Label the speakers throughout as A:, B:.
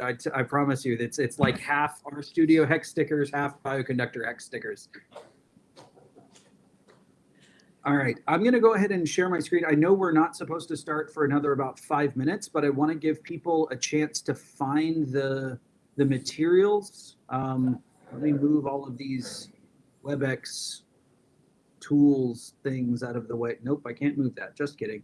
A: I, I promise you, it's, it's like half RStudio hex stickers, half bioconductor hex stickers. All right, I'm gonna go ahead and share my screen. I know we're not supposed to start for another about five minutes, but I want to give people a chance to find the, the materials. Um, let me move all of these WebEx tools things out of the way. Nope, I can't move that. Just kidding.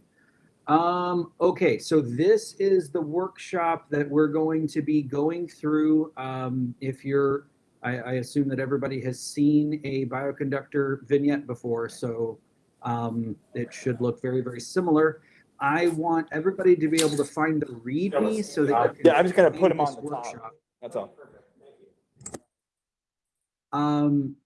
A: Um, okay, so this is the workshop that we're going to be going through. Um, if you're, I, I assume that everybody has seen a bioconductor vignette before, so um, it should look very, very similar. I want everybody to be able to find the README so that.
B: Uh, yeah, I'm just gonna put them on the top.
A: workshop.
B: That's all.
A: Um,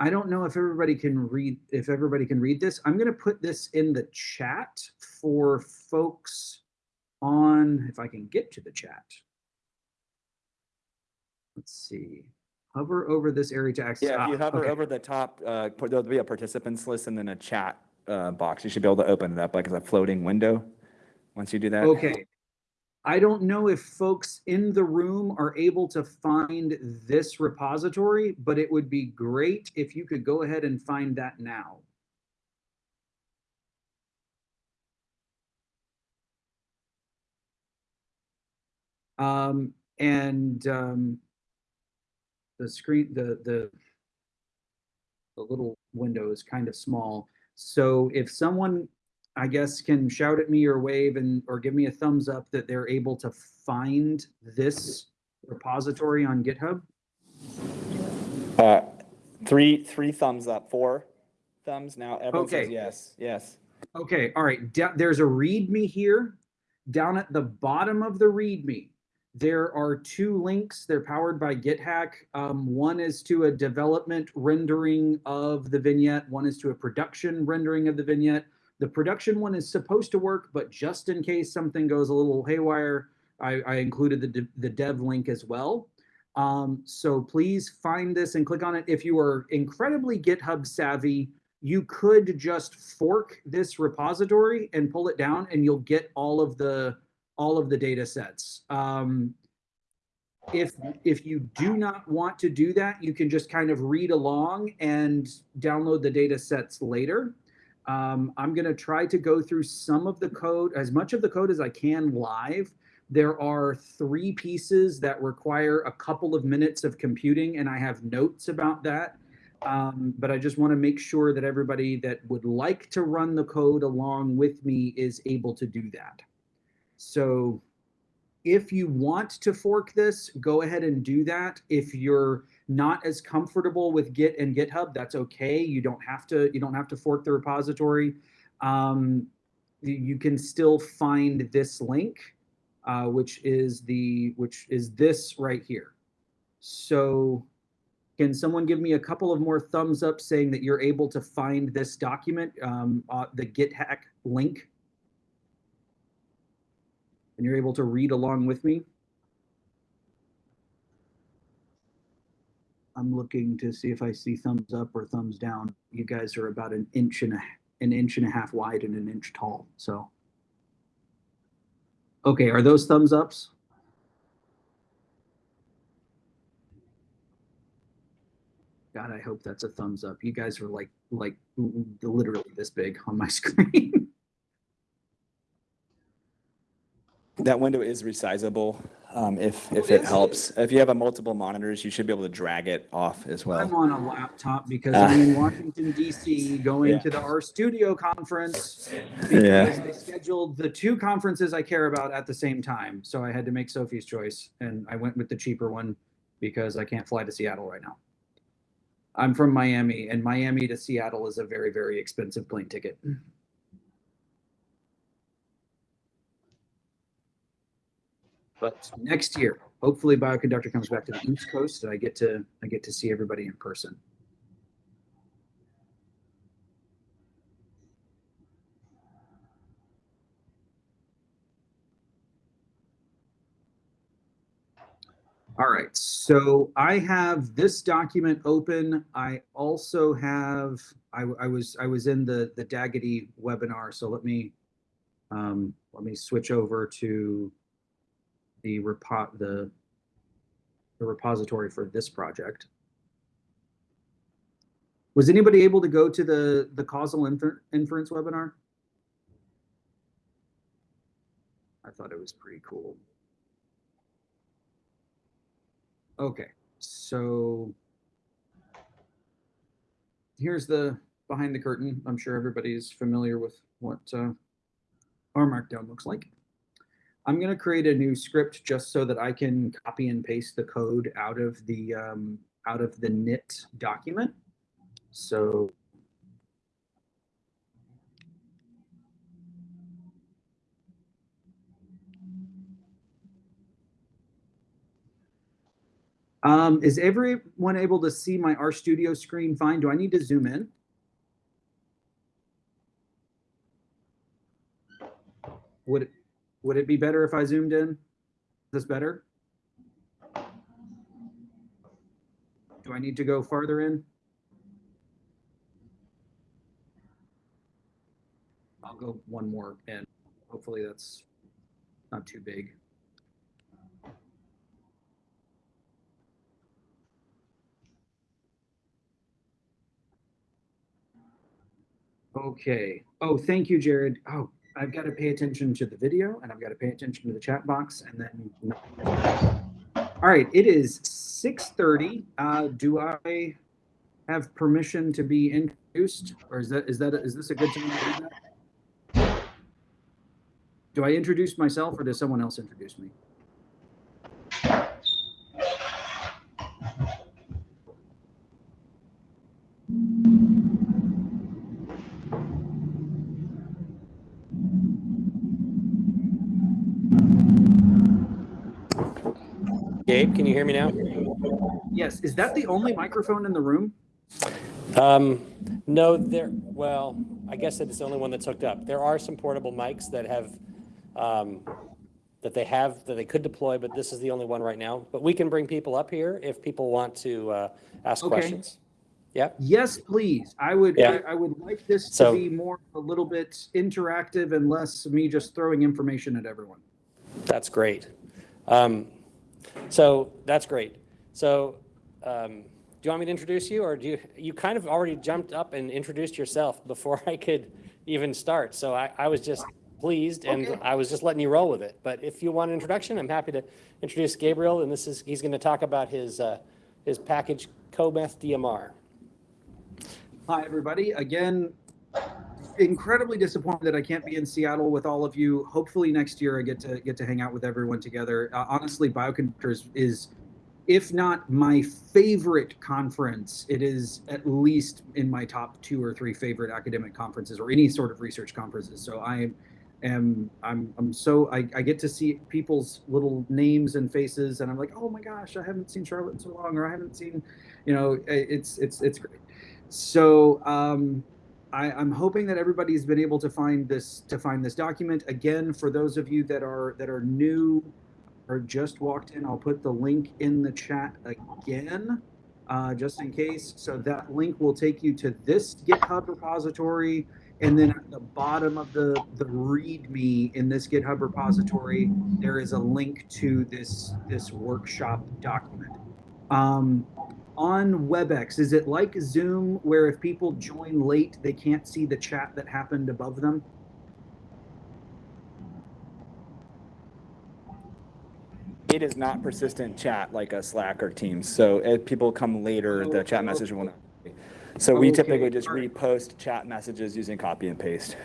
A: I don't know if everybody can read, if everybody can read this. I'm gonna put this in the chat for folks on, if I can get to the chat. Let's see, hover over this area to access.
B: Yeah, if you
A: ah,
B: hover
A: okay.
B: over the top, uh, there'll be a participants list and then a chat, uh, box. You should be able to open it up like as a floating window. Once you do that.
A: Okay. I don't know if folks in the room are able to find this repository, but it would be great if you could go ahead and find that now. Um, and, um, the screen, the, the, the little window is kind of small. So if someone, I guess, can shout at me or wave and, or give me a thumbs up that they're able to find this repository on GitHub.
B: Uh, three, three thumbs up, four thumbs now. Everyone says
A: Okay.
B: yes, yes.
A: Okay, all right, da- there's a README here. Down at the bottom of the README, there are two links. They're powered by GitHack. Um, one is to a development rendering of the vignette. One is to a production rendering of the vignette. The production one is supposed to work, but just in case something goes a little haywire, I, I included the, the dev link as well. Um, so please find this and click on it. If you are incredibly GitHub savvy, you could just fork this repository and pull it down and you'll get all of the all of the data sets. Um, if if you do not want to do that, you can just kind of read along and download the data sets later. Um, I'm going to try to go through some of the code, as much of the code as I can live. There are three pieces that require a couple of minutes of computing, and I have notes about that. Um, but I just want to make sure that everybody that would like to run the code along with me is able to do that. So if you want to fork this, go ahead and do that. If you're not as comfortable with Git and GitHub, that's okay. You don't have to, you don't have to fork the repository. Um, you- can still find this link, uh, which is the, which is this right here. So can someone give me a couple of more thumbs up saying that you're able to find this document, um, uh, the GitHack link? And you're able to read along with me? I'm looking to see if I see thumbs up or thumbs down. You guys are about an inch and a, an inch and a half wide and an inch tall, so. Okay, are those thumbs ups? God, I hope that's a thumbs up. You guys are like, like literally this big on my screen.
B: That window is resizable, um, if, if
A: Oh,
B: it
A: is it?
B: helps. If you have a multiple monitors, you should be able to drag it off as well.
A: I'm on a laptop because I'm in Washington DC going
B: Yeah.
A: to the R Studio conference.
B: Yeah.
A: Because they scheduled the two conferences I care about at the same time. So I had to make Sophie's choice and I went with the cheaper one because I can't fly to Seattle right now. I'm from Miami and Miami to Seattle is a very, very expensive plane ticket. But next year, hopefully Bioconductor comes back to the East Coast and I get to, I get to see everybody in person. All right, so I have this document open. I also have, I, I was, I was in the, the dagitty webinar, so let me, um, let me switch over to the repo, the, the repository for this project. Was anybody able to go to the, the causal infer- inference webinar? I thought it was pretty cool. Okay, so here's the behind the curtain. I'm sure everybody's familiar with what uh, R Markdown looks like. I'm going to create a new script just so that I can copy and paste the code out of the um, out of the knit document. So Um, is everyone able to see my RStudio screen fine? Do I need to zoom in? Would it, would it be better if I zoomed in? Is this better? Do I need to go farther in? I'll go one more in. Hopefully that's not too big. Okay. Oh, thank you, Jared. Oh, I've got to pay attention to the video and I've got to pay attention to the chat box and then. All right, it is 6:30. Uh, do I have permission to be introduced or is that is that is this a good time to do that? Do I introduce myself or does someone else introduce me?
C: Gabe, can you hear me now?
A: Yes, is that the only microphone in the room?
C: Um, no, there, well, I guess it's the only one that's hooked up. There are some portable mics that have, um, that they have, that they could deploy, but this is the only one right now. But we can bring people up here if people want to, uh, ask
A: Okay.
C: questions. Yep,
A: Yes, please. I would,
C: Yeah.
A: I I would like this to be more, a little bit interactive and less me just throwing information at everyone.
C: that's great. Um, so that's great. So, um, do you want me to introduce you or do you, you kind of already jumped up and introduced yourself before I could even start. So I, I was just pleased and
A: Okay.
C: I was just letting you roll with it. But if you want an introduction, I'm happy to introduce Gabriel and this is, he's going to talk about his, uh, his package coMethDMR.
A: Hi, everybody. Again, incredibly disappointed that I can't be in Seattle with all of you. Hopefully next year I get to get to hang out with everyone together. Uh, honestly, Bioconductors is, if not my favorite conference, it is at least in my top two or three favorite academic conferences or any sort of research conferences. So I am I'm I'm so I, I get to see people's little names and faces and I'm like, oh my gosh, I haven't seen Charlotte in so long, or I haven't seen, you know, it's it's it's great. So um, I, I'm hoping that everybody's been able to find this to find this document. Again, for those of you that are that are new or just walked in, I'll put the link in the chat again, uh, just in case. So that link will take you to this GitHub repository, and then at the bottom of the the README in this GitHub repository, there is a link to this this workshop document. Um, on WebEx, is it like Zoom where if people join late, they can't see the chat that happened above them?
B: It is not persistent chat like a Slack or Teams. So if people come later, the chat
A: Oh,
B: message will not. Be. So we typically just
A: alright.
B: repost chat messages using copy and paste.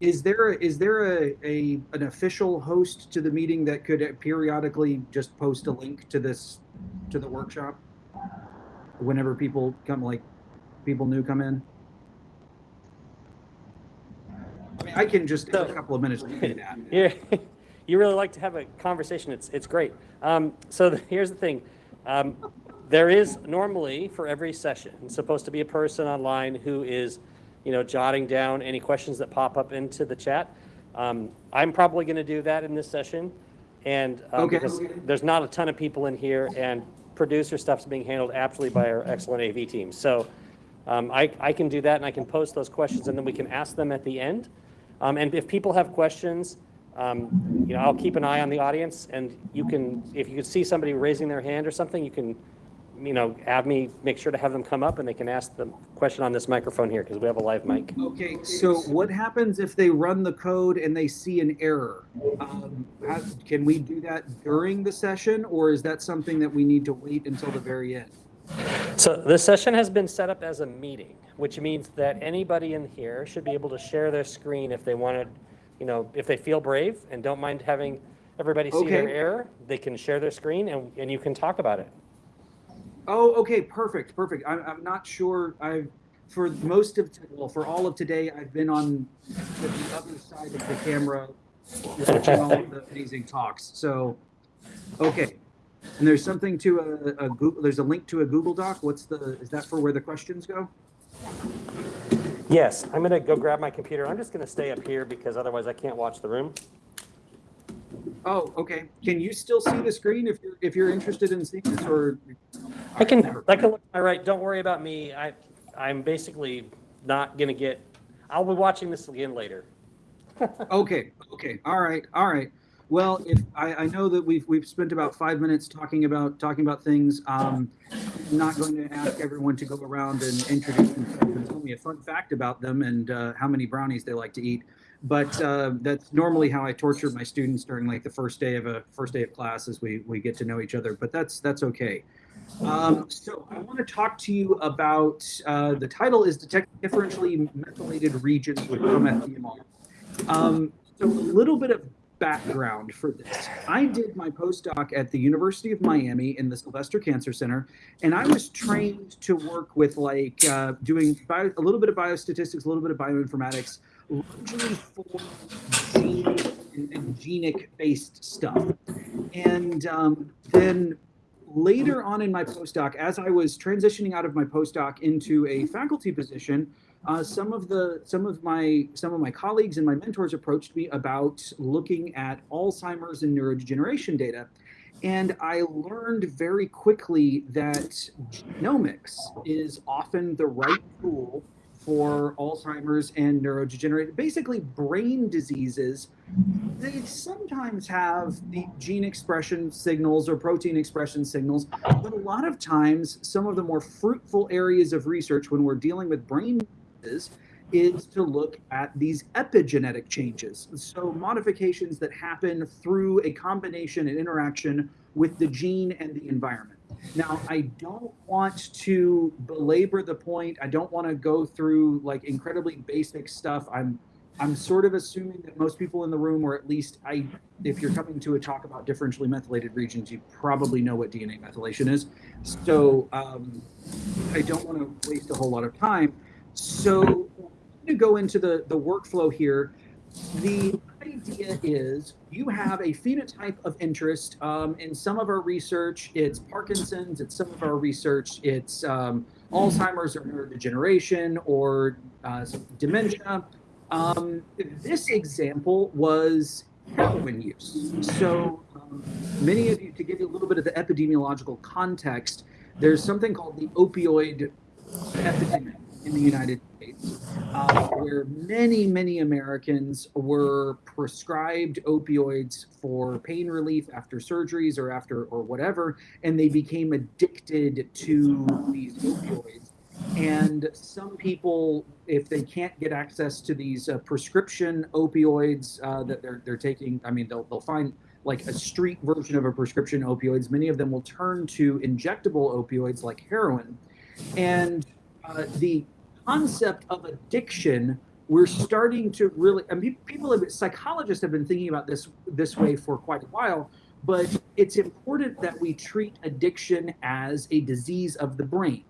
A: Is there a, is there a, a an official host to the meeting that could periodically just post a link to this to the workshop whenever people come like people new come in? I mean, I can just take a couple of minutes to do that.
C: Yeah, you really like to have a conversation. It's, it's great. Um, so the- here's the thing. Um, there is normally for every session supposed to be a person online who is, you know, jotting down any questions that pop up into the chat. Um, I'm probably going to do that in this session. And um,
A: Okay.
C: because there's not a ton of people in here and producer stuff's being handled absolutely by our excellent AV team. So um, I, I can do that and I can post those questions and then we can ask them at the end. Um, and if people have questions, um, you know, I'll keep an eye on the audience and you can, if you see somebody raising their hand or something, you can, you know, have me, make sure to have them come up and they can ask the question on this microphone here because we have a live mic.
A: Okay, so what happens if they run the code and they see an error? Um, how, can we do that during the session, or is that something that we need to wait until the very end?
C: So this session has been set up as a meeting, which means that anybody in here should be able to share their screen if they wanted, you know, if they feel brave and don't mind having everybody see their error, they can share their screen and, and you can talk about it.
A: Oh, okay, perfect, perfect. I'm, I'm not sure. I've for most of well, for all of today, I've been on the, the other side of the camera, watching all of the amazing talks. So, okay. And there's something to a, a Google. There's a link to a Google Doc. What's the? Is that for where the questions go?
C: Yes, I'm gonna go grab my computer. I'm just gonna stay up here because otherwise I can't watch the room.
A: Oh, okay. Can you still see the screen if you're if you're interested in seeing this, or
C: I can, I can look my right. Don't worry about me. I, I'm basically not gonna get, I'll be watching this again later.
A: Okay, okay, all right, all right. Well, if I, I know that we've we've spent about five minutes talking about talking about things. Um, I'm not going to ask everyone to go around and introduce themselves and tell me a fun fact about them and uh, how many brownies they like to eat. But uh, that's normally how I torture my students during like the first day of a first day of class as we we get to know each other. But that's that's okay. Um, so I want to talk to you about uh, the title is detect differentially methylated regions with ProMeth um, so a little bit of background for this. I did my postdoc at the University of Miami in the Sylvester Cancer Center, and I was trained to work with like uh, doing bio, a little bit of biostatistics, a little bit of bioinformatics, largely for gene and, and genic based stuff. And um, then later on in my postdoc, as I was transitioning out of my postdoc into a faculty position, uh, some of the some of my some of my colleagues and my mentors approached me about looking at Alzheimer's and neurodegeneration data, and I learned very quickly that genomics is often the right tool for Alzheimer's and neurodegenerative, basically brain diseases. They sometimes have the gene expression signals or protein expression signals, but a lot of times, some of the more fruitful areas of research when we're dealing with brain is is to look at these epigenetic changes. So modifications that happen through a combination and interaction with the gene and the environment. Now, I don't want to belabor the point. I don't want to go through like incredibly basic stuff. I'm I'm sort of assuming that most people in the room, or at least I, if you're coming to a talk about differentially methylated regions, you probably know what DNA methylation is. So um, I don't want to waste a whole lot of time. So to go into the, the workflow here, the idea is you have a phenotype of interest. Um, in some of our research, it's Parkinson's. It's some of our research, it's um, Alzheimer's or neurodegeneration or uh, dementia. Um, this example was heroin use. So um, many of you, to give you a little bit of the epidemiological context, there's something called the opioid epidemic in the United States, uh, where many, many Americans were prescribed opioids for pain relief after surgeries or after or whatever, and they became addicted to these opioids. And some people, if they can't get access to these uh, prescription opioids uh, that they're they're taking, I mean, they'll they'll find like a street version of a prescription opioids. Many of them will turn to injectable opioids like heroin, and uh, the concept of addiction we're starting to really I mean, people have psychologists have been thinking about this this way for quite a while but it's important that we treat addiction as a disease of the brain.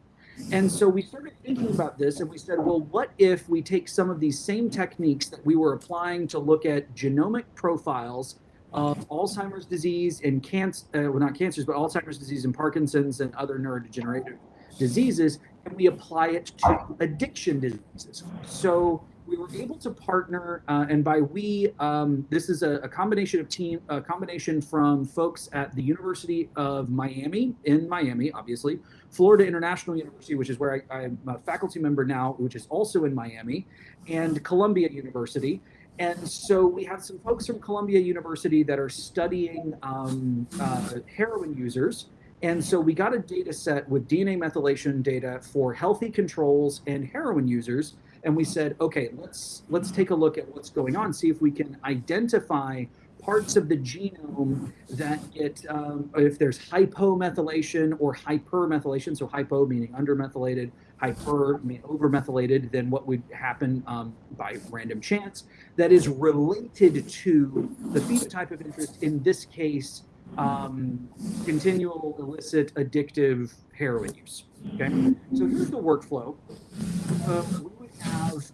A: And so we started thinking about this and we said well what if we take some of these same techniques that we were applying to look at genomic profiles of Alzheimer's disease and cancer uh, well not cancers but Alzheimer's disease and Parkinson's and other neurodegenerative diseases and we apply it to addiction diseases. So we were able to partner, uh, and by we, um, this is a, a, combination of team, a combination from folks at the University of Miami in Miami, obviously, Florida International University, which is where I, I'm a faculty member now, which is also in Miami, and Columbia University. And so we have some folks from Columbia University that are studying um, uh, heroin users. And so we got a data set with DNA methylation data for healthy controls and heroin users. And we said, okay, let's let's take a look at what's going on, see if we can identify parts of the genome that get um, if there's hypomethylation or hypermethylation. So hypo meaning undermethylated, hyper meaning overmethylated. Then what would happen um, by random chance that is related to the phenotype of interest. In this case, um, continual illicit addictive heroin use. Okay, so here's the workflow. Uh, we would have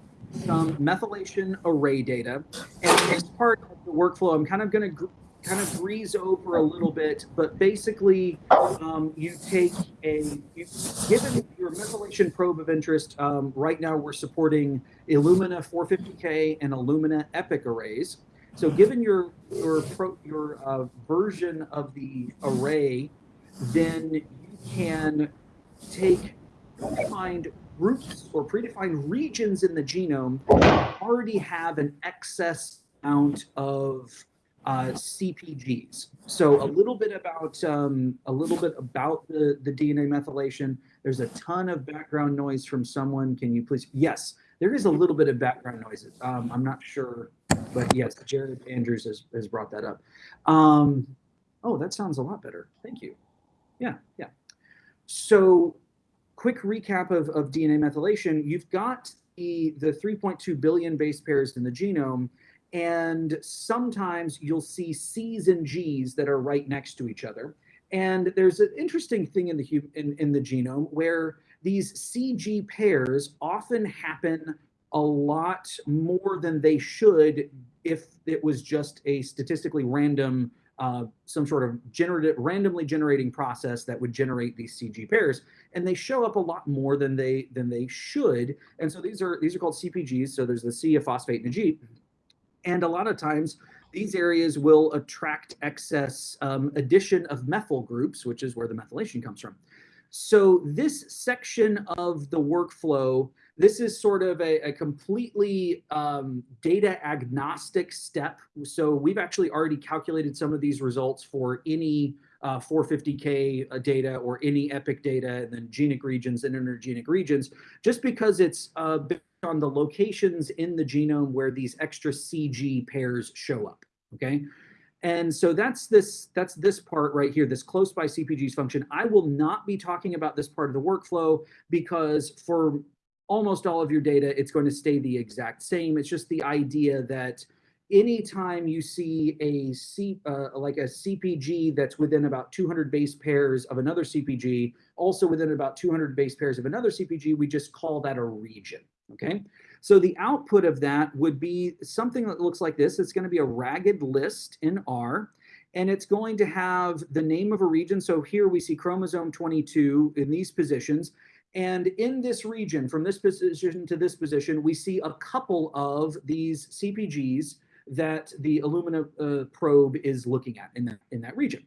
A: some methylation array data, and this part of the workflow, I'm kind of going to kind of breeze over a little bit, but basically, um, you take a you, given your methylation probe of interest. Um, right now, we're supporting Illumina 450K and Illumina Epic arrays. So given your your pro, your uh, version of the array, then you can take predefined groups or predefined regions in the genome that already have an excess amount of uh, CPGs. So a little bit about um, a little bit about the the DNA methylation. There's a ton of background noise from someone. Can you please? Yes, there is a little bit of background noise. Um, I'm not sure but yes, Jared Andrews has, has brought that up. Um, oh, that sounds a lot better. Thank you. Yeah, yeah. So quick recap of, of DNA methylation. You've got the, the 3.2 billion base pairs in the genome, and sometimes you'll see C's and G's that are right next to each other. And there's an interesting thing in the in, in the genome where these CG pairs often happen a lot more than they should if it was just a statistically random, uh, some sort of generative, randomly generating process that would generate these CG pairs, and they show up a lot more than they than they should. And so these are these are called CPGs. So there's the C, a phosphate, and a G, and a lot of times these areas will attract excess um, addition of methyl groups, which is where the methylation comes from. So this section of the workflow this is sort of a, a completely um, data agnostic step. So we've actually already calculated some of these results for any uh, 450K uh, data or any EPIC data, and then genic regions and intergenic regions, just because it's uh, on the locations in the genome where these extra CG pairs show up, okay? And so that's this that's this part right here, this close by CPGs function. I will not be talking about this part of the workflow because for almost all of your data, it's going to stay the exact same. It's just the idea that anytime you see a C, uh, like a CPG that's within about 200 base pairs of another CPG, also within about 200 base pairs of another CPG, we just call that a region, okay? So the output of that would be something that looks like this. It's gonna be a ragged list in R, and it's going to have the name of a region. So here we see chromosome 22 in these positions. And in this region, from this position to this position, we see a couple of these CPGs that the Illumina uh, probe is looking at in that, in that region.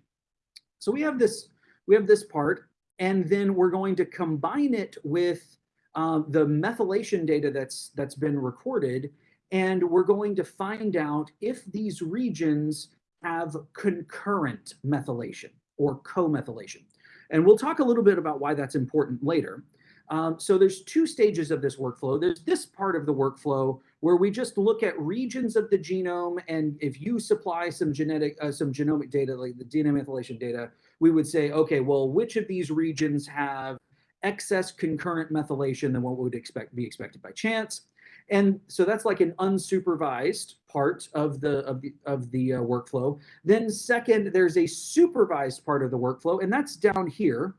A: So we have this, we have this part, and then we're going to combine it with um, the methylation data that's that's been recorded, and we're going to find out if these regions have concurrent methylation or co-methylation. And we'll talk a little bit about why that's important later. Um, so there's two stages of this workflow. There's this part of the workflow where we just look at regions of the genome, and if you supply some genetic, uh, some genomic data, like the DNA methylation data, we would say, okay, well, which of these regions have excess concurrent methylation than what would expect be expected by chance? And so that's like an unsupervised part of the of the of the uh, workflow. Then second, there's a supervised part of the workflow, and that's down here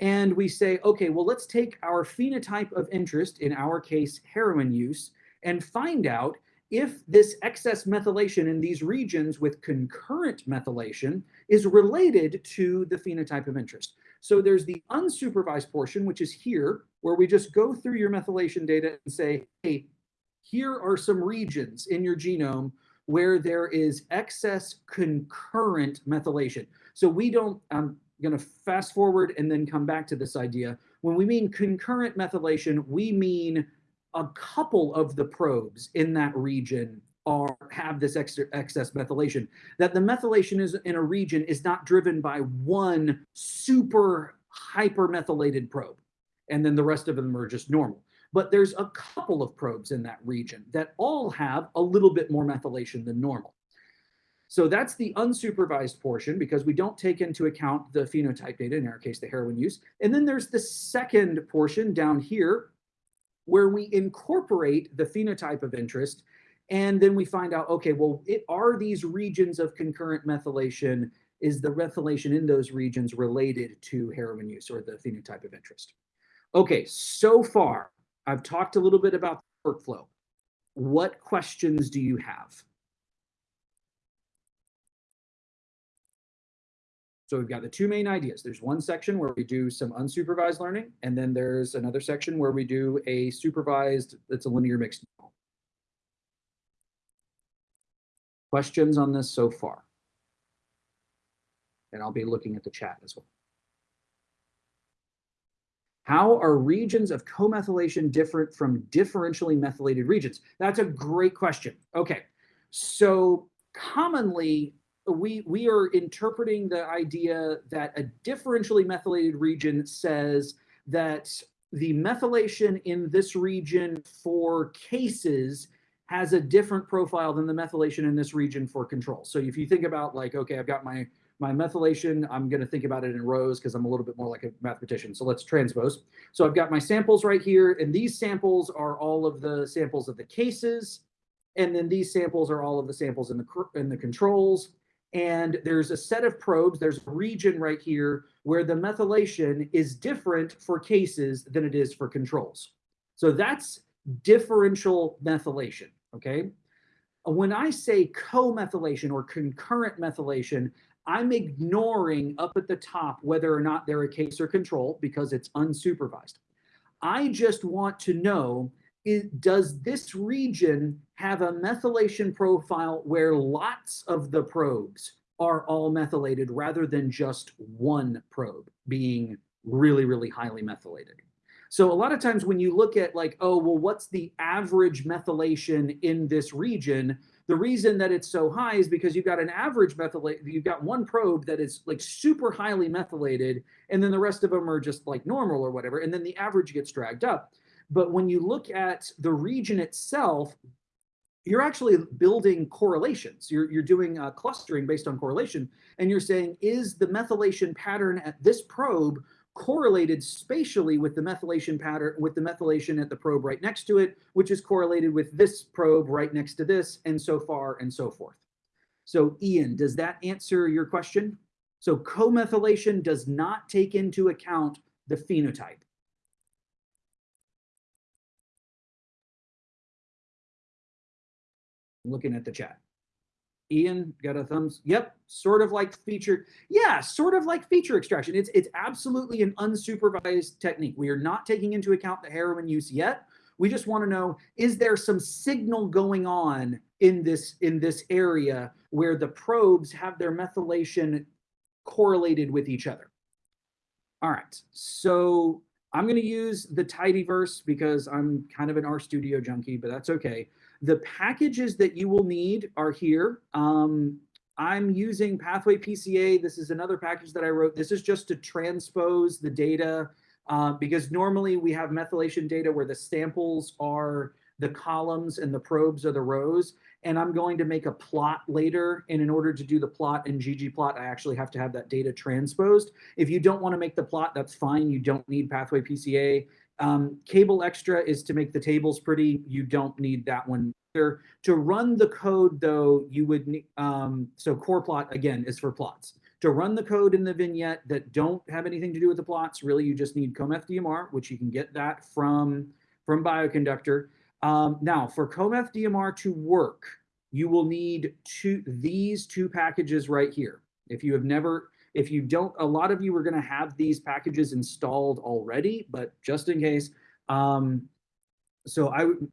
A: and we say, okay, well, let's take our phenotype of interest, in our case, heroin use, and find out if this excess methylation in these regions with concurrent methylation is related to the phenotype of interest. So there's the unsupervised portion, which is here, where we just go through your methylation data and say, hey, here are some regions in your genome where there is excess concurrent methylation. So we don't, I'm going to fast forward and then come back to this idea. When we mean concurrent methylation, we mean a couple of the probes in that region are have this extra excess methylation. That the methylation is in a region is not driven by one super hypermethylated probe, and then the rest of them are just normal. But there's a couple of probes in that region that all have a little bit more methylation than normal. So that's the unsupervised portion because we don't take into account the phenotype data, in our case, the heroin use. And then there's the second portion down here where we incorporate the phenotype of interest. And then we find out, okay, well, it, are these regions of concurrent methylation, is the methylation in those regions related to heroin use or the phenotype of interest? Okay, so far, I've talked a little bit about the workflow. What questions do you have? So we've got the two main ideas. There's one section where we do some unsupervised learning, and then there's another section where we do a supervised, it's a linear mixed. model. Questions on this so far? And I'll be looking at the chat as well. How are regions of comethylation different from differentially methylated regions? That's a great question. Okay, so commonly we we are interpreting the idea that a differentially methylated region says that the methylation in this region for cases has a different profile than the methylation in this region for control. So if you think about like, okay, I've got my my methylation, I'm going to think about it in rows because I'm a little bit more like a mathematician. So let's transpose. So I've got my samples right here, and these samples are all of the samples of the cases, and then these samples are all of the samples in the in the controls. And there's a set of probes, there's a region right here where the methylation is different for cases than it is for controls. So that's differential methylation, okay? When I say co-methylation or concurrent methylation, I'm ignoring up at the top whether or not they're a case or control because it's unsupervised. I just want to know is, does this region have a methylation profile where lots of the probes are all methylated rather than just one probe being really, really highly methylated? So a lot of times when you look at like, oh, well, what's the average methylation in this region? The reason that it's so high is because you've got an average methylate, you've got one probe that is like super highly methylated, and then the rest of them are just like normal or whatever, and then the average gets dragged up. But when you look at the region itself, you're actually building correlations. You're, you're doing uh, clustering based on correlation. And you're saying, is the methylation pattern at this probe correlated spatially with the methylation pattern, with the methylation at the probe right next to it, which is correlated with this probe right next to this, and so far and so forth. So Ian, does that answer your question? So co-methylation does not take into account the phenotype. looking at the chat. Ian got a thumbs. Yep, sort of like feature. Yeah, sort of like feature extraction. It's it's absolutely an unsupervised technique. We are not taking into account the heroin use yet. We just want to know is there some signal going on in this in this area where the probes have their methylation correlated with each other. All right, so I'm going to use the tidyverse because I'm kind of an RStudio junkie, but that's okay. The packages that you will need are here. Um, I'm using Pathway PCA. This is another package that I wrote. This is just to transpose the data uh, because normally we have methylation data where the samples are the columns and the probes are the rows. And I'm going to make a plot later. And in order to do the plot in ggplot, I actually have to have that data transposed. If you don't want to make the plot, that's fine. You don't need Pathway PCA. Um, kableExtra is to make the tables pretty. You don't need that one. Either. To run the code though, you would need, um, so corrplot again is for plots. To run the code in the vignette that don't have anything to do with the plots, really you just need coMethDMR, which you can get that from, from Bioconductor. Um, now for coMethDMR to work, you will need two, these two packages right here. If you have never, if you don't, a lot of you are going to have these packages installed already, but just in case. Um, so I would make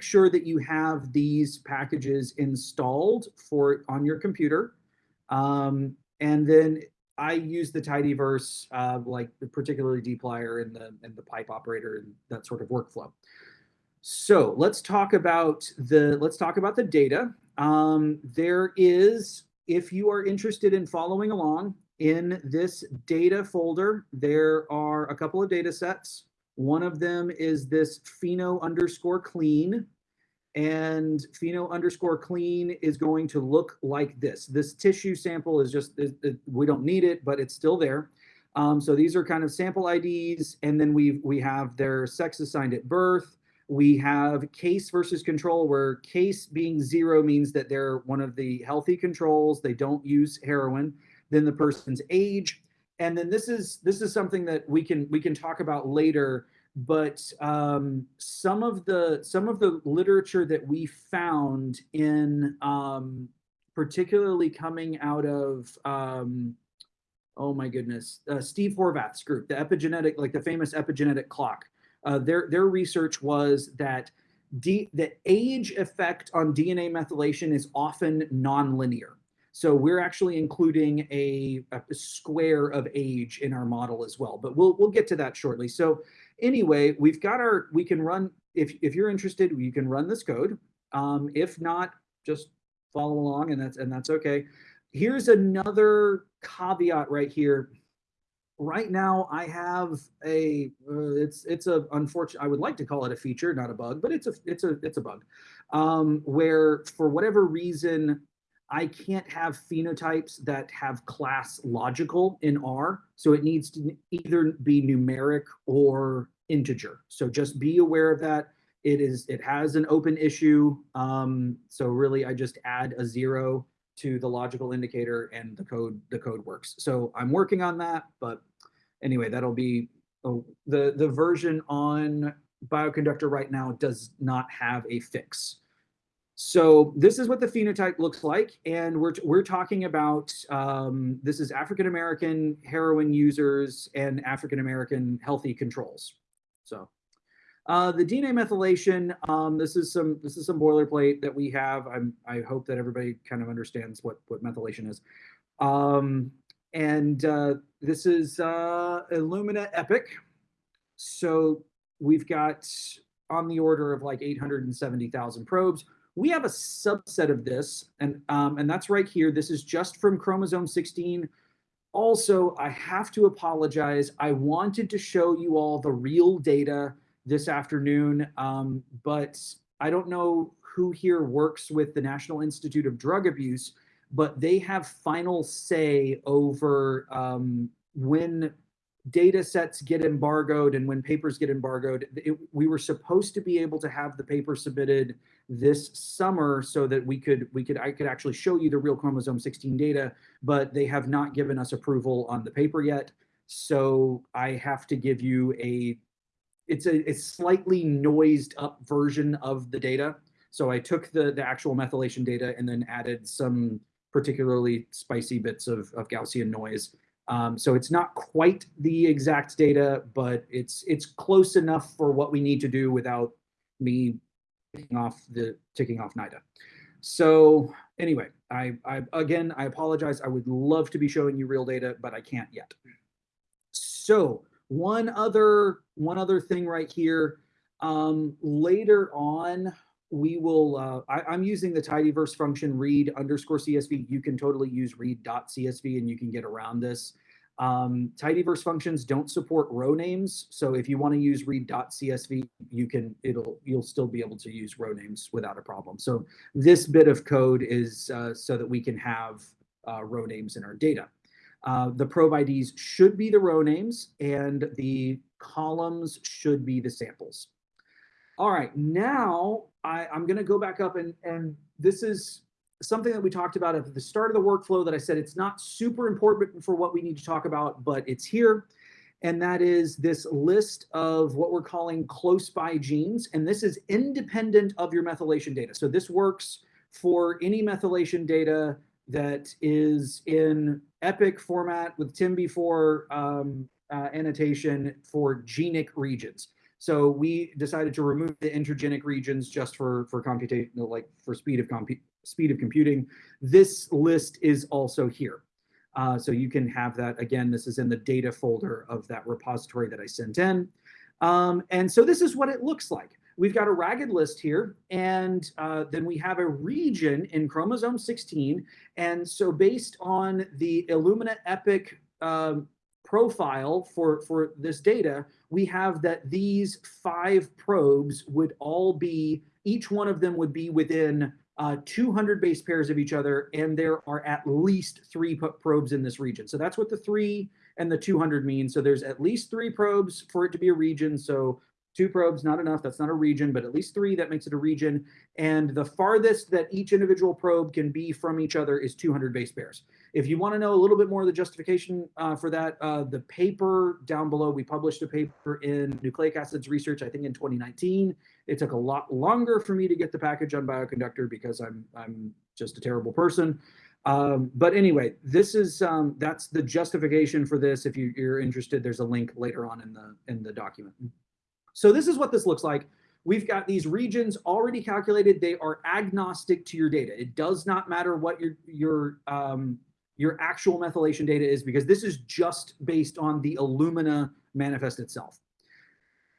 A: sure that you have these packages installed for on your computer. Um, and then I use the tidyverse, uh, like the particularly dplyr and the and the pipe operator and that sort of workflow. So let's talk about the let's talk about the data. Um, there is, if you are interested in following along in this data folder, there are a couple of data sets. One of them is this pheno underscore clean. And pheno underscore clean is going to look like this. This tissue sample is just, it- it- we don't need it, but it's still there. Um, so these are kind of sample IDs, and then we we have their sex assigned at birth. We have case versus control, where case being zero means that they're one of the healthy controls. They don't use heroin. Then the person's age, and then this is this is something that we can we can talk about later. But um, some of the some of the literature that we found in um, particularly coming out of um, oh my goodness, uh, Steve Horvath's group, the epigenetic, like the famous epigenetic clock. Uh, their their research was that D, the age effect on DNA methylation is often nonlinear. So we're actually including a, a square of age in our model as well, but we'll we'll get to that shortly. So anyway, we've got our we can run if if you're interested, you can run this code. Um, if not, just follow along, and that's and that's okay here's another caveat right here. Right now, I have a uh, it's it's a unfortunate. I would like to call it a feature, not a bug, but it's a it's a it's a bug, um, where for whatever reason I can't have phenotypes that have class logical in R. So it needs to either be numeric or integer. So just be aware of that. It is it has an open issue. Um, so really, I just add a zero to the logical indicator and the code the code works. So I'm working on that, but anyway, that'll be oh, the the version on bioconductor right now does not have a fix. So this is what the phenotype looks like, and we're we're talking about um, this is African American heroin users and African American healthy controls. So uh, the DNA methylation, um, this is some this is some boilerplate that we have. I'm I hope that everybody kind of understands what what methylation is. Um, and uh, this is uh, Illumina Epic. So we've got on the order of like 870,000 probes. We have a subset of this, and um, and that's right here. This is just from chromosome 16. Also, I have to apologize. I wanted to show you all the real data this afternoon, um, but I don't know who here works with the National Institute of Drug Abuse, but they have final say over um, when data sets get embargoed and when papers get embargoed. It, we were supposed to be able to have the paper submitted this summer so that we could we could I could actually show you the real chromosome 16 data, but they have not given us approval on the paper yet. So I have to give you a it's a, a slightly noised up version of the data. So I took the, the actual methylation data and then added some particularly spicy bits of, of Gaussian noise. Um, so it's not quite the exact data, but it's it's close enough for what we need to do without me ticking off the ticking off NIDA. So anyway, I, I again I apologize. I would love to be showing you real data, but I can't yet. So one other one other thing right here. Um, later on, we will. Uh, I, am using the tidyverse function read underscore CSV. You can totally use read dot CSV, and you can get around this. Um, tidyverse functions don't support row names, so if you want to use read dot CSV, you can. It'll you'll still be able to use row names without a problem. So this bit of code is uh, so that we can have uh, row names in our data. Uh, the probe IDs should be the row names and the columns should be the samples. All right, now I, am going to go back up and, and this is something that we talked about at the start of the workflow that I said it's not super important for what we need to talk about, but it's here. And that is this list of what we're calling close by genes. And this is independent of your methylation data. So this works for any methylation data that is in EPIC format with TIMB4 um, uh, annotation for genic regions. So we decided to remove the intergenic regions just for for computation, like for speed of compu speed of computing. This list is also here. Uh, so you can have that again. This is in the data folder of that repository that I sent in. Um, and so this is what it looks like. we've got a ragged list here, and uh, then we have a region in chromosome 16. And so based on the Illumina Epic um, profile for, for this data, we have that these five probes would all be, each one of them would be within uh, 200 base pairs of each other, and there are at least three probes in this region. So that's what the three and the 200 mean. So there's at least three probes for it to be a region. So two probes, not enough. That's not a region, but at least three, that makes it a region. And the farthest that each individual probe can be from each other is 200 base pairs. If you want to know a little bit more of the justification uh, for that, uh, the paper down below, we published a paper in Nucleic Acids Research, I think in 2019. It took a lot longer for me to get the package on Bioconductor because I'm I'm just a terrible person. Um, but anyway, this is um, that's the justification for this. If you, you're interested, there's a link later on in the in the document. So this is what this looks like. We've got these regions already calculated. They are agnostic to your data. It does not matter what your your um, your actual methylation data is because this is just based on the Illumina manifest itself.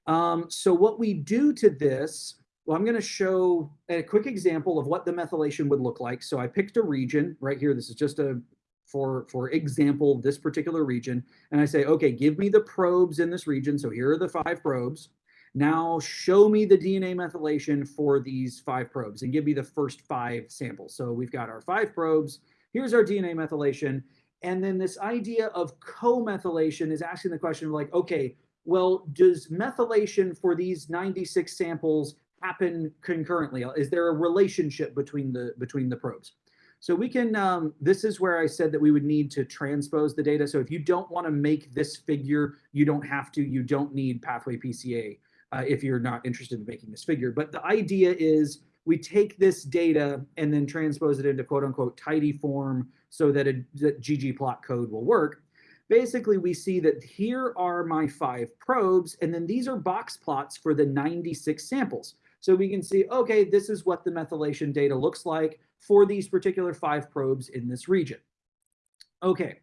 A: Um, so what we do to this, well, I'm going to show a quick example of what the methylation would look like. So I picked a region right here. This is just a for for example this particular region, and I say, okay, give me the probes in this region. So here are the five probes. Now show me the DNA methylation for these five probes and give me the first five samples. So we've got our five probes. Here's our DNA methylation. And then this idea of co-methylation is asking the question of like, okay, well, does methylation for these 96 samples happen concurrently? Is there a relationship between the between the probes? So we can, um, this is where I said that we would need to transpose the data. So if you don't want to make this figure, you don't have to, you don't need pathwayPCA uh, if you're not interested in making this figure. But the idea is we take this data and then transpose it into quote unquote tidy form so that, a, that ggplot code will work. Basically, we see that here are my five probes, and then these are box plots for the 96 samples. So we can see, okay, this is what the methylation data looks like for these particular five probes in this region. Okay,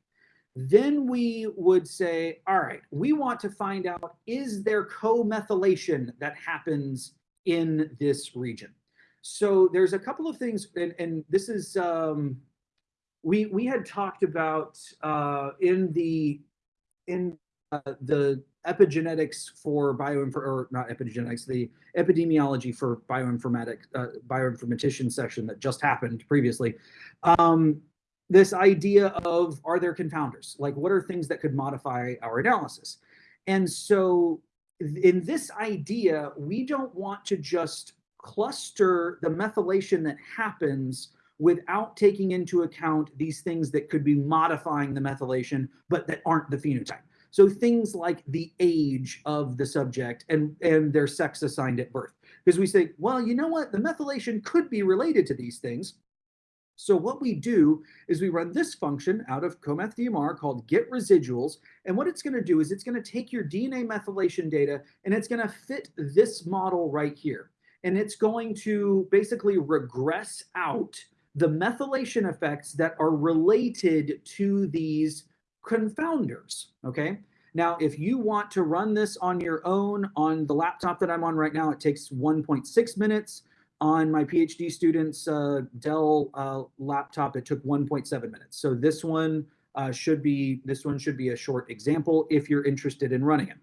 A: then we would say, all right, we want to find out, is there co-methylation that happens in this region? So there's a couple of things, and, and this is, um, we, we had talked about uh, in the, in uh, the epigenetics for bioinfor, or not epigenetics, the epidemiology for bioinformatic, uh, bioinformatician session that just happened previously. Um, this idea of are there confounders? Like what are things that could modify our analysis? And so in this idea, we don't want to just cluster the methylation that happens without taking into account these things that could be modifying the methylation, but that aren't the phenotype. So things like the age of the subject and, and their sex assigned at birth. Because we say, well, you know what? The methylation could be related to these things. So what we do is we run this function out of coMethDMR called get residuals. And what it's going to do is it's going to take your DNA methylation data and it's going to fit this model right here. And it's going to basically regress out the methylation effects that are related to these confounders, okay? Now, if you want to run this on your own on the laptop that I'm on right now, it takes 1.6 minutes. On my PhD student's uh, Dell uh, laptop, it took 1.7 minutes. So this one uh, should be this one should be a short example if you're interested in running it.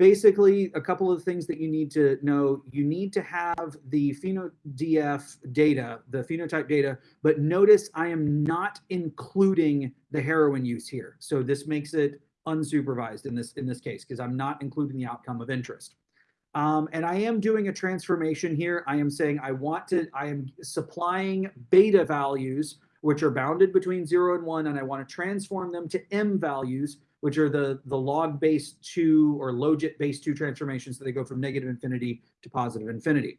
A: Basically, a couple of things that you need to know. You need to have the PhenoDF data, the phenotype data, but notice I am not including the heroin use here. So this makes it unsupervised in this in this case because I'm not including the outcome of interest. Um, and I am doing a transformation here. I am saying I want to, I am supplying beta values, which are bounded between zero and one, and I want to transform them to M values, which are the, the log base two or logit base two transformations. So they go from negative infinity to positive infinity.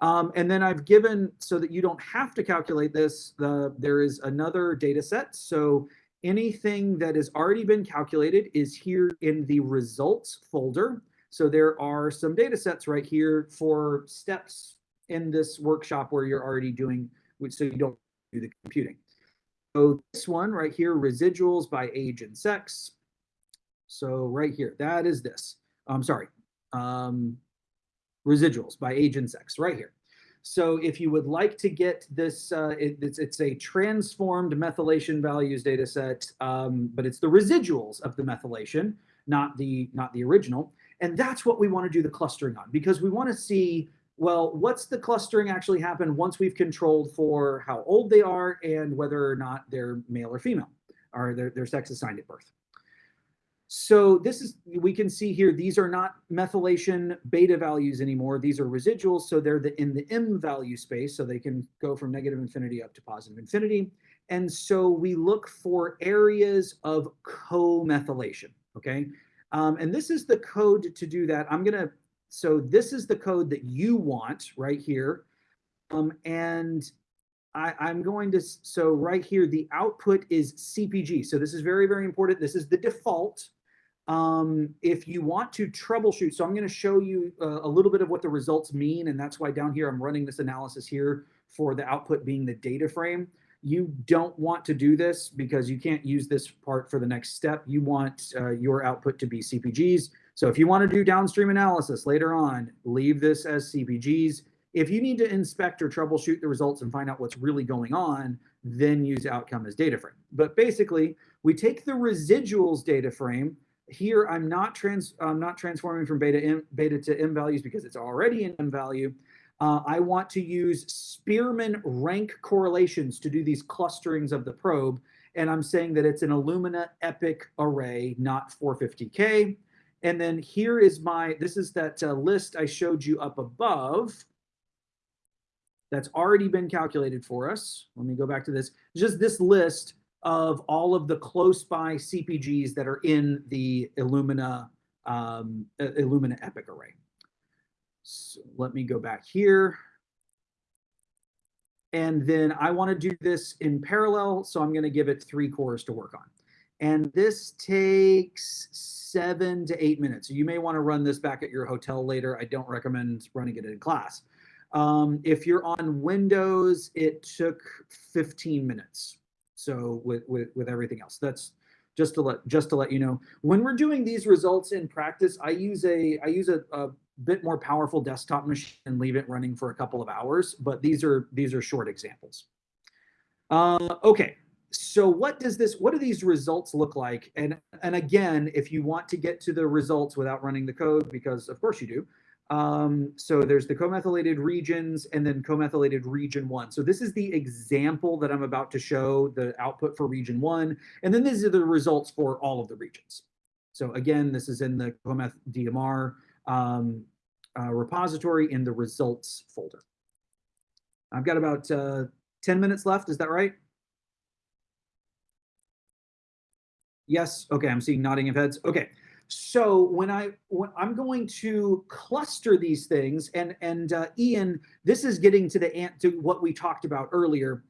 A: Um, and then I've given, so that you don't have to calculate this, the, there is another data set. So anything that has already been calculated is here in the results folder. So there are some data sets right here for steps in this workshop where you're already doing, so you don't do the computing. So this one right here, residuals by age and sex. So right here, that is this. I'm sorry. Um, residuals by age and sex, right here. So if you would like to get this, uh, it- it's, it's a transformed methylation values data set, um, but it's the residuals of the methylation, not the, not the original. And that's what we want to do the clustering on because we want to see, well, what's the clustering actually happen once we've controlled for how old they are and whether or not they're male or female or their, their sex assigned at birth. So this is, we can see here, these are not methylation beta values anymore. These are residuals. So they're the, in the M value space. So they can go from negative infinity up to positive infinity. And so we look for areas of co-methylation, okay? Um, and this is the code to do that. I'm gonna, so this is the code that you want right here. Um, and I, I'm going to, so right here, the output is CPG. So this is very, very important. This is the default. Um, if you want to troubleshoot, so I'm going to show you uh, a little bit of what the results mean. And that's why down here, I'm running this analysis here for the output being the data frame. You don't want to do this because you can't use this part for the next step. You want uh, your output to be CPGs. So if you want to do downstream analysis later on, leave this as CPGs. If you need to inspect or troubleshoot the results and find out what's really going on, then use outcome as data frame. But basically, we take the residuals data frame. Here, I'm not trans I'm not transforming from beta m, beta to m values because it's already in m value. Uh, I want to use Spearman rank correlations to do these clusterings of the probe. And I'm saying that it's an Illumina epic array, not 450K. And then here is my, this is that uh, list I showed you up above that's already been calculated for us. Let me go back to this. Just this list of all of the close by CPGs that are in the Illumina um, uh, Illumina Epic array. So let me go back here. And then I want to do this in parallel, so I'm going to give it three cores to work on. And this takes seven to eight minutes. So you may want to run this back at your hotel later. I don't recommend running it in class. Um, if you're on Windows, it took 15 minutes. So with, with, with everything else, that's just to let just to let you know. When we're doing these results in practice, I use a I use a, a bit more powerful desktop machine and leave it running for a couple of hours. But these are these are short examples. Uh, okay, so what does this what do these results look like? And and again, if you want to get to the results without running the code, because of course you do, um, so there's the comethylated regions and then comethylated region one. So this is the example that I'm about to show, the output for region one. And then these are the results for all of the regions. So again, this is in the cometh DMR um, uh, repository in the results folder. I've got about uh, 10 minutes left. Is that right? Yes. Okay. I'm seeing nodding of heads. Okay. So when I when I'm going to cluster these things, and and uh, Ian, this is getting to the to what we talked about earlier.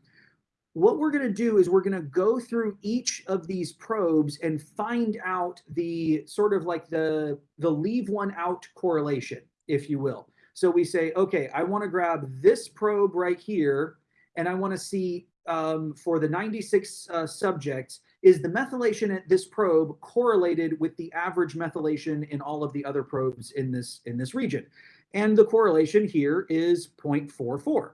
A: What we're going to do is we're going to go through each of these probes and find out the sort of like the the leave one out correlation, if you will. So we say, okay, I want to grab this probe right here, and I want to see um, for the 96 uh, subjects, is the methylation at this probe correlated with the average methylation in all of the other probes in this in this region? And the correlation here is 0.44.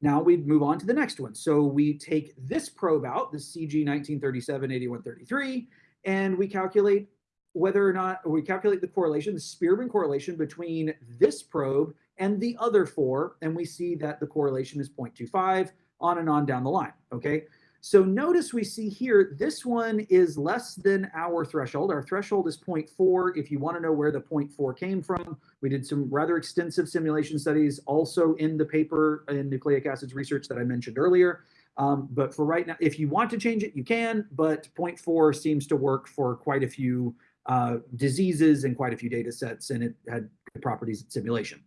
A: Now we move on to the next one. So we take this probe out, the CG 1937 8133, and we calculate whether or not or we calculate the correlation, the Spearman correlation between this probe and the other four, and we see that the correlation is 0.25 on and on down the line. Okay. So notice we see here, this one is less than our threshold. Our threshold is 0.4. If you want to know where the 0.4 came from, we did some rather extensive simulation studies also in the paper in nucleic acids research that I mentioned earlier. Um, but for right now, if you want to change it, you can, but 0.4 seems to work for quite a few uh, diseases and quite a few data sets, and it had good properties in simulation.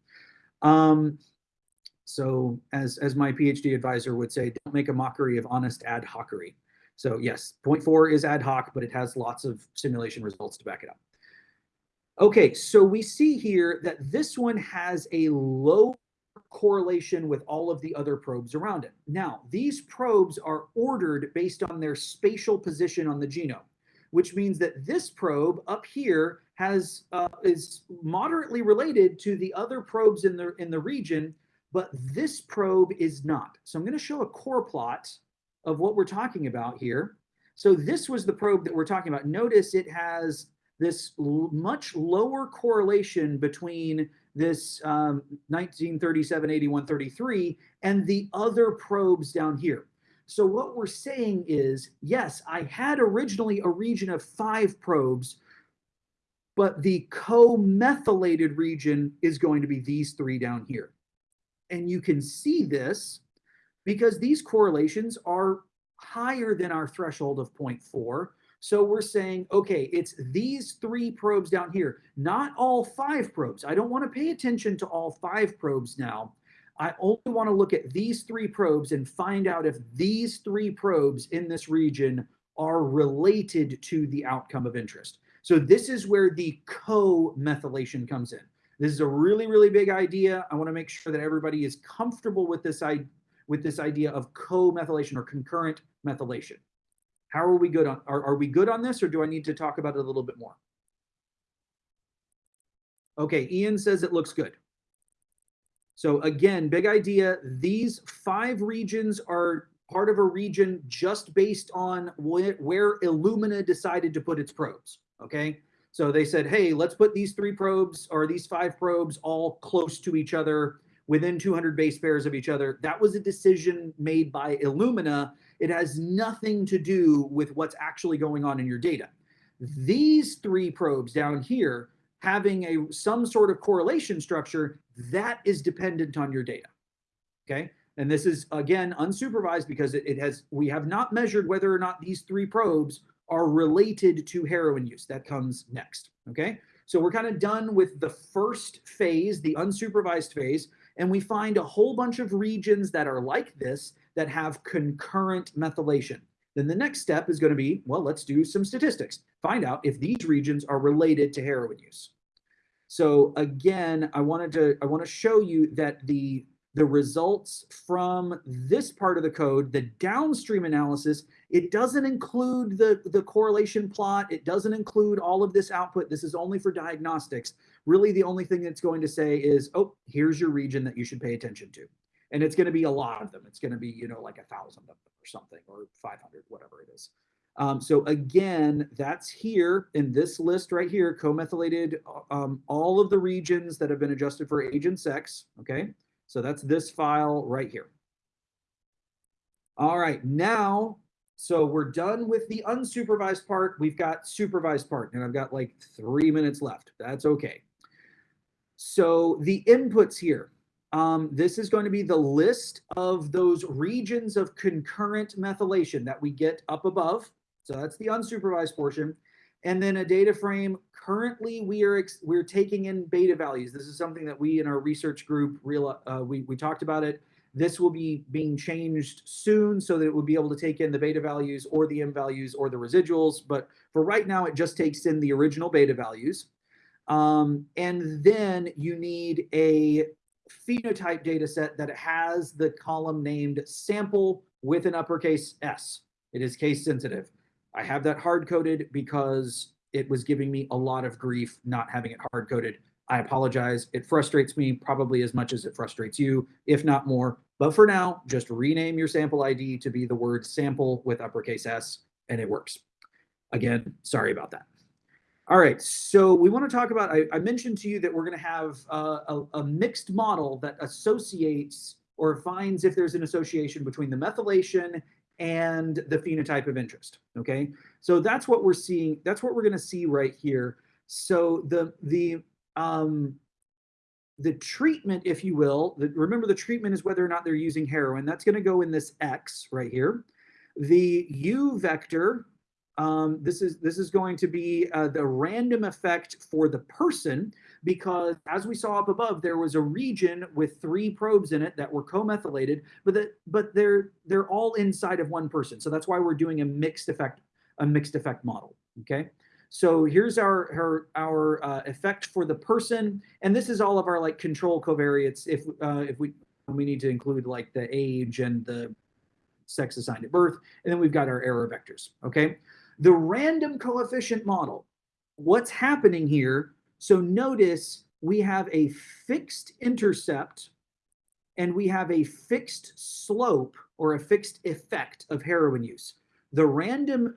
A: Um, so as, as my PhD advisor would say, don't make a mockery of honest ad hocery. So yes, 0.4 is ad hoc, but it has lots of simulation results to back it up. Okay, so we see here that this one has a low correlation with all of the other probes around it. Now, these probes are ordered based on their spatial position on the genome. which means that this probe up here has uh, is moderately related to the other probes in the in the region, but this probe is not. So I'm going to show a corrplot of what we're talking about here. So this was the probe that we're talking about. Notice it has this much lower correlation between this um, 1937, 81, 33 and the other probes down here. So what we're saying is, yes, I had originally a region of five probes, but the co-methylated region is going to be these three down here. And you can see this because these correlations are higher than our threshold of 0.4. So we're saying, okay, it's these three probes down here, not all five probes. I don't want to pay attention to all five probes now. I only want to look at these three probes and find out if these three probes in this region are related to the outcome of interest. So this is where the co-methylation comes in. This is a really, really big idea. I want to make sure that everybody is comfortable with this, with this idea of co-methylation or concurrent methylation. How are we good on, are, are we good on this or do I need to talk about it a little bit more? Okay, Ian says it looks good. So again, big idea, these five regions are part of a region just based on where, where Illumina decided to put its probes, okay? So they said, hey, let's put these three probes or these five probes all close to each other within 200 base pairs of each other. That was a decision made by Illumina. It has nothing to do with what's actually going on in your data. These three probes down here having a some sort of correlation structure that is dependent on your data. Okay. And this is again unsupervised because it, it has we have not measured whether or not these three probes are related to heroin use. That comes next. Okay. So we're kind of done with the first phase, the unsupervised phase, and we find a whole bunch of regions that are like this that have concurrent methylation. Then the next step is going to be, well, let's do some statistics. Find out if these regions are related to heroin use. So again, I wanted to I want to show you that the the results from this part of the code, the downstream analysis, it doesn't include the, the correlation plot. It doesn't include all of this output. This is only for diagnostics. Really, the only thing it's going to say is, oh, here's your region that you should pay attention to. And it's going to be a lot of them. It's going to be, you know, like a thousand of them or something, or 500, whatever it is. Um, so again, that's here in this list right here, co-methylated, um, all of the regions that have been adjusted for age and sex, okay? So that's this file right here. All right, now, so we're done with the unsupervised part. We've got supervised part, and I've got like three minutes left. That's okay. So the inputs here, um, this is going to be the list of those regions of concurrent methylation that we get up above. So that's the unsupervised portion. And then a data frame, currently we are we're taking in beta values. This is something that we in our research group, real, uh, we, we talked about it. This will be being changed soon so that it will be able to take in the beta values or the M values or the residuals. But for right now, it just takes in the original beta values. Um, and then you need a phenotype data set that has the column named sample with an uppercase S. It is case sensitive. I have that hard coded because it was giving me a lot of grief not having it hard coded. I apologize. It frustrates me probably as much as it frustrates you, if not more. But for now, just rename your sample ID to be the word sample with uppercase S and it works. Again, sorry about that. All right, so we want to talk about, I, I mentioned to you that we're going to have uh, a, a mixed model that associates or finds if there's an association between the methylation and the phenotype of interest. Okay, so that's what we're seeing. That's what we're going to see right here. So the the um, the treatment, if you will, the, remember the treatment is whether or not they're using heroin. That's going to go in this X right here. The U vector, um, this is this is going to be uh, the random effect for the person because as we saw up above, there was a region with three probes in it that were co-methylated, but that but they're they're all inside of one person. So that's why we're doing a mixed effect, a mixed effect model. Okay. So here's our our, our uh, effect for the person, and this is all of our like control covariates. If uh, if we we need to include like the age and the sex assigned at birth, and then we've got our error vectors. Okay. The random coefficient model, what's happening here? So notice we have a fixed intercept and we have a fixed slope or a fixed effect of heroin use. The random,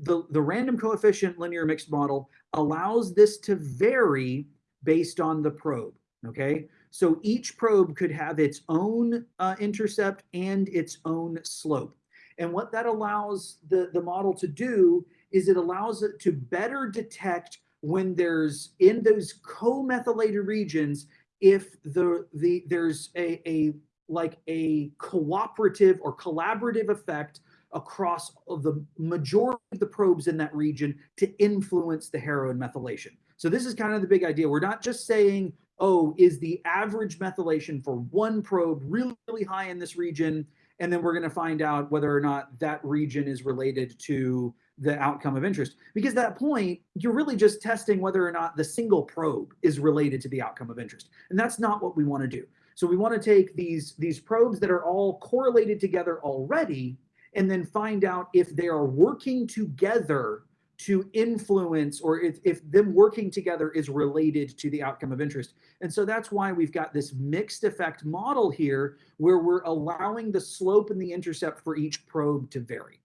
A: the, the random coefficient linear mixed model allows this to vary based on the probe, okay? So each probe could have its own uh, intercept and its own slope. And what that allows the, the model to do is it allows it to better detect when there's in those co-methylated regions, if the, the there's a, a like a cooperative or collaborative effect across the majority of the probes in that region to influence the heroin methylation. So this is kind of the big idea. We're not just saying, oh, is the average methylation for one probe really, really high in this region? And then we're going to find out whether or not that region is related to the outcome of interest. Because at that point, you're really just testing whether or not the single probe is related to the outcome of interest. And that's not what we want to do. So we want to take these, these probes that are all correlated together already and then find out if they are working together to influence or if, if them working together is related to the outcome of interest. And so that's why we've got this mixed effect model here where we're allowing the slope and the intercept for each probe to vary.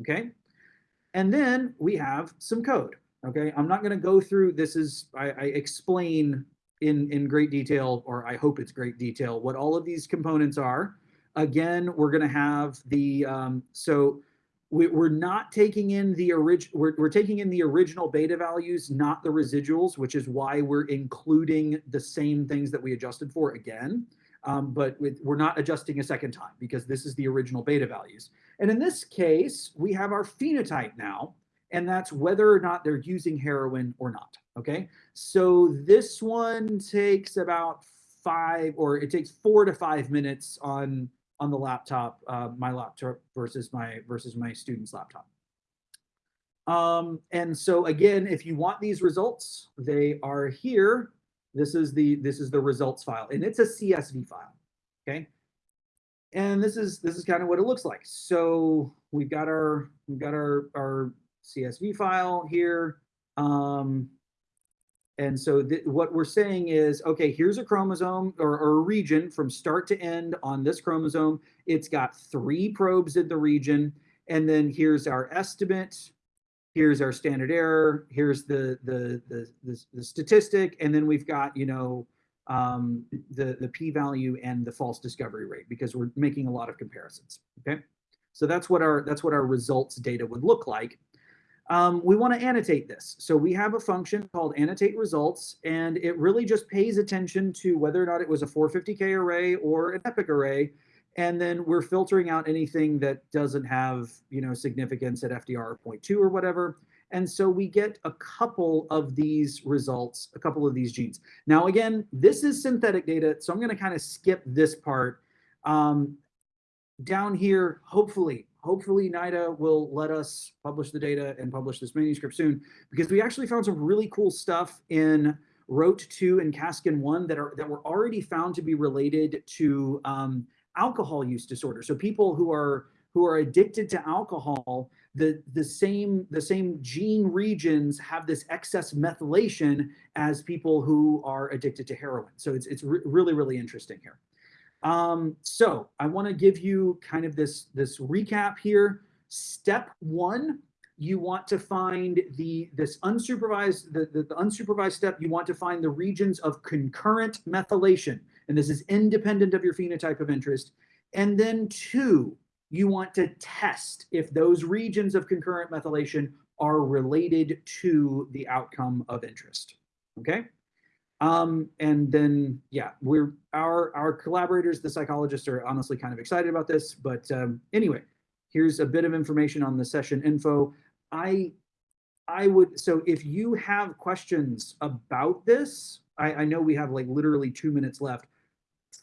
A: Okay. And then we have some code. Okay. I'm not going to go through this is I, I explain in, in great detail, or I hope it's great detail, what all of these components are. Again, we're going to have the um, so we, we're not taking in the original, we're, we're taking in the original beta values, not the residuals, which is why we're including the same things that we adjusted for again. Um, but with, we're not adjusting a second time because this is the original beta values. And in this case, we have our phenotype now, and that's whether or not they're using heroin or not, okay? So this one takes about five, or it takes four to five minutes on on the laptop, uh, my laptop versus my versus my student's laptop. Um, and so again, if you want these results, they are here. This is the this is the results file, and it's a CSV file. Okay. And this is this is kind of what it looks like. So we've got our we've got our our CSV file here. Um, and so what we're saying is, okay, here's a chromosome or, or, a region from start to end on this chromosome. It's got three probes in the region. And then here's our estimate. Here's our standard error. Here's the, the, the, the, the statistic. And then we've got, you know, um, the, the p-value and the false discovery rate because we're making a lot of comparisons, okay? So that's what our, that's what our results data would look like um, we want to annotate this. So we have a function called annotate results, and it really just pays attention to whether or not it was a 450K array or an epic array. And then we're filtering out anything that doesn't have, you know, significance at FDR 0.2 or whatever. And so we get a couple of these results, a couple of these genes. Now, again, this is synthetic data, so I'm going to kind of skip this part. Um, down here, hopefully, hopefully NIDA will let us publish the data and publish this manuscript soon because we actually found some really cool stuff in ROAT2 and CASKIN1 that are that were already found to be related to um, alcohol use disorder. So people who are who are addicted to alcohol, the the same the same gene regions have this excess methylation as people who are addicted to heroin. So it's it's re really really interesting here. Um, so I want to give you kind of this, this recap here. Step one, you want to find the this unsupervised the, the, the, unsupervised step you want to find the regions of concurrent methylation and this is independent of your phenotype of interest and then two you want to test if those regions of concurrent methylation are related to the outcome of interest okay um, and then, yeah, we're our our collaborators, the psychologists, are honestly kind of excited about this. But um, anyway, here's a bit of information on the session info. I I would so if you have questions about this, I, I know we have like literally two minutes left.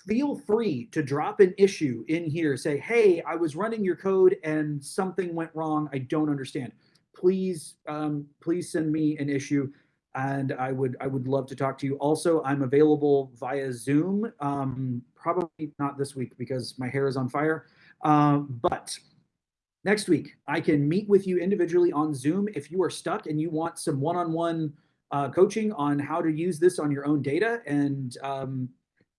A: Feel free to drop an issue in here. Say, hey, I was running your code and something went wrong. I don't understand. Please, um, please send me an issue and I would I would love to talk to you. Also, I'm available via Zoom. Um, probably not this week because my hair is on fire, um, but next week, I can meet with you individually on Zoom if you are stuck and you want some one-on-one uh, coaching on how to use this on your own data. And um,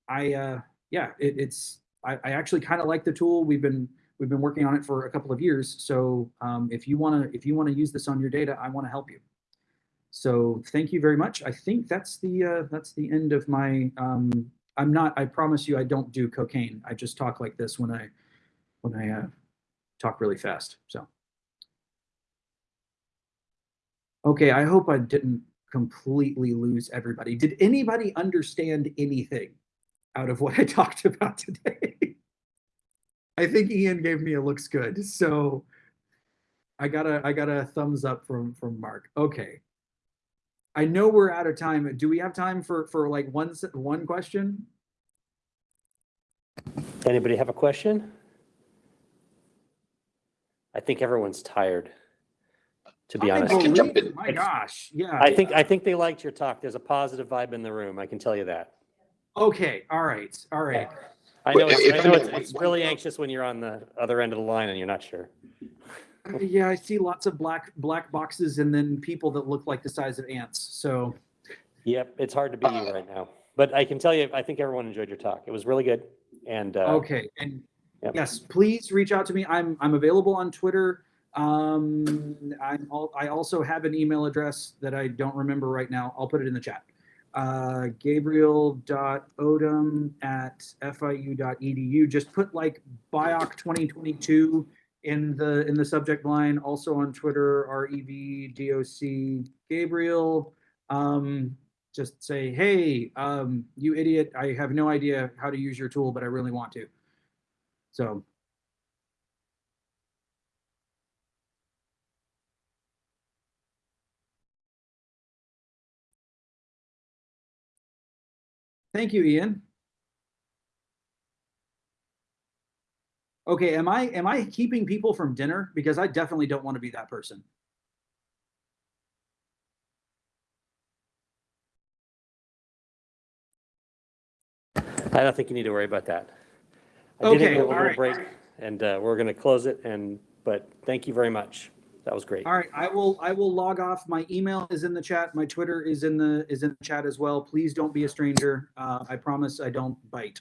A: I, uh, yeah, it, it's I, I actually kind of like the tool. We've been we've been working on it for a couple of years. So um, if you want to if you want to use this on your data, I want to help you. So thank you very much. I think that's the uh, that's the end of my. Um, I'm not. I promise you, I don't do cocaine. I just talk like this when I when I uh, talk really fast. So okay, I hope I didn't completely lose everybody. Did anybody understand anything out of what I talked about today? I think Ian gave me a looks good. So I got a I got a thumbs up from from Mark. Okay. I know we're out of time. Do we have time for for like one s- one question?
C: Anybody have a question? I think everyone's tired, to be
A: I
C: honest.
A: believe-
D: jump in.
A: My gosh, yeah.
C: I think, I think they liked your talk. There's a positive vibe in the room. I can tell you that.
A: Okay, all right, all right.
C: I know,
D: Wait,
C: it's, I know it's, it's really anxious when you're on the other end of the line and you're not sure.
A: Uh, Yeah, I see lots of black black boxes and then people that look like the size of ants. So
C: Yep, it's hard to be you right now. But I can tell you, I think everyone enjoyed your talk. It was really good. And, uh,
A: okay, and
C: Yep.
A: yes, please reach out to me. I'm I'm available on Twitter. Um, I'm al- I also have an email address that I don't remember right now. I'll put it in the chat. Uh, Gabriel.odom at fiu.edu. Just put like BIOC 2022 in the in the subject line. Also on Twitter, REVDOC Gabriel. Um, just say, hey, um, you idiot, I have no idea how to use your tool, but I really want to. So. Thank you, Ian. Okay, am I, am I keeping people from dinner? Because I definitely don't want to be that person.
C: I don't think you need to worry about that. I did
A: Okay,
C: you a little
A: right.
C: break and, uh, we're going to close it and, but thank you very much. That was great.
A: All right, I will, I will log off. My email is in the chat. My Twitter is in the, is in the chat as well. Please don't be a stranger. Uh, I promise I don't bite.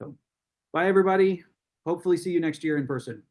A: So, bye, everybody. Hopefully see you next year in person.